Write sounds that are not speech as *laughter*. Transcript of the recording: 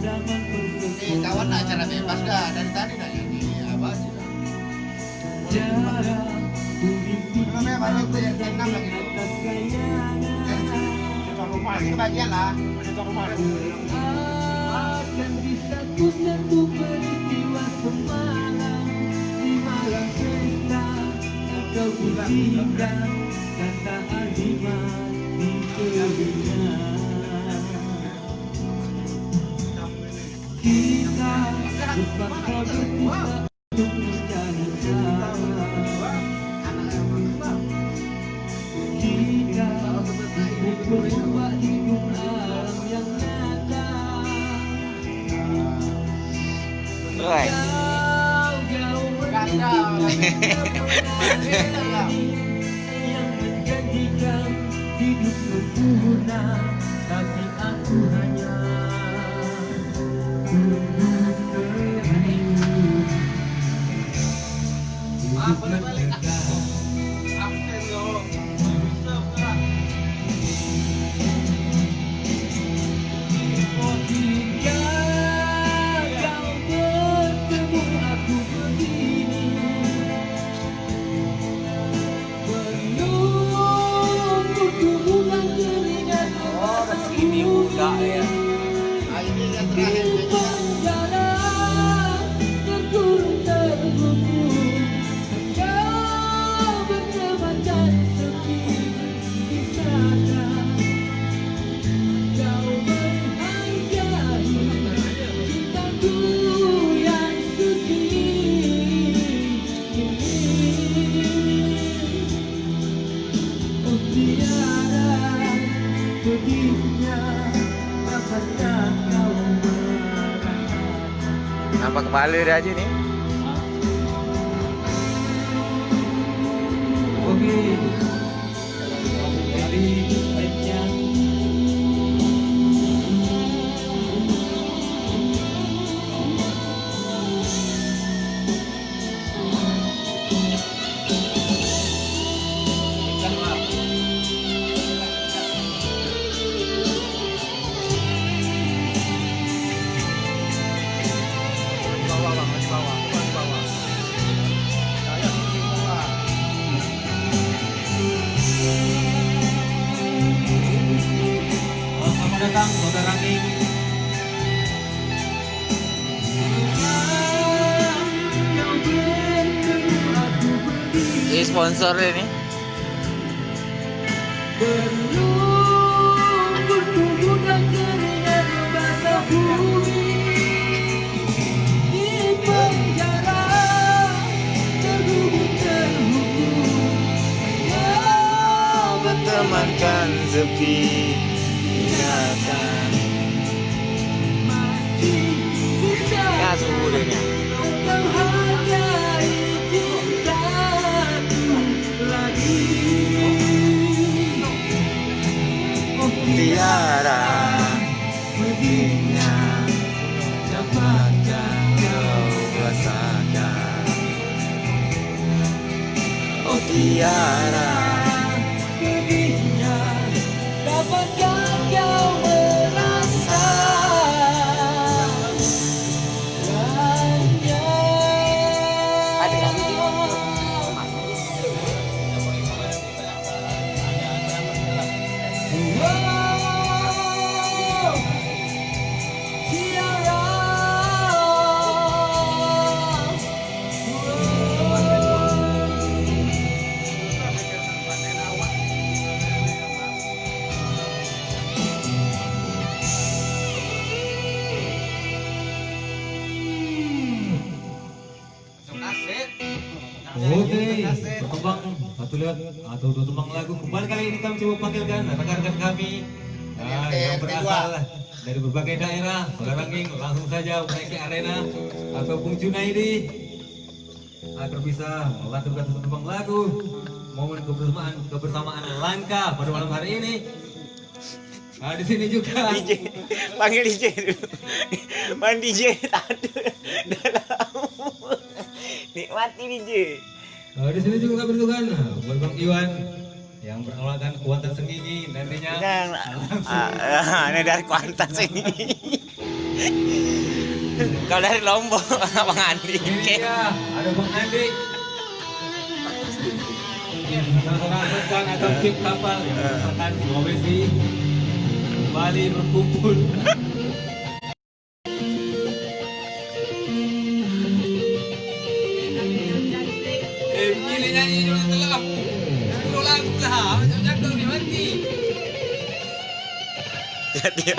Ini kawan nak acara bebas dah dari tadi dah ini apa sih. Namanya itu yang enam lagi. Rumah ini bagian lah. Rumah. akan bisa ku peristiwa semalam di malam cerita kau buktikan kata di telinga kita terpaksa berpisah untuk mencari cara kita untuk mencoba hidup alam yang nyata. Jauh-jauh yang menjanjikan hidup sempurna tapi aku hanya Mm-hmm. Nampak kepala dia aja nih. Oke. Dari Datang saudara Ranging Ini sponsor ini. Bertemankan sepi chơi nè tiada begini dapatkah kau rasakan oh tiada begini dapatkah kau merasa Oke, berkembang. Satu lihat. Atau dua tembang lagu. Kembali kali ini kami coba panggilkan rekan-rekan kami. Ah, yang berasal dari berbagai daerah. Saudara langsung saja menaiki arena atau Bung Junaidi. Agar bisa melantunkan satu tembang lagu. Momen kebersamaan kebersamaan langka pada malam hari ini. Nah, di sini juga. *laughs* DJ panggil DJ dulu. Main DJ tadi dalam. Nikmati DJ Nah, di sini juga kami bertukan buat Bang Iwan yang beralakan Kuantan Sengingi nantinya yang ah, ah, ini dari kuantas ini Kau dari Lombok, *laughs* Bang Andi. Iya, ada Bang Andi. Seorang rekan atau tim kapal yang merupakan Sulawesi kembali berkumpul. *laughs* Puluh lagu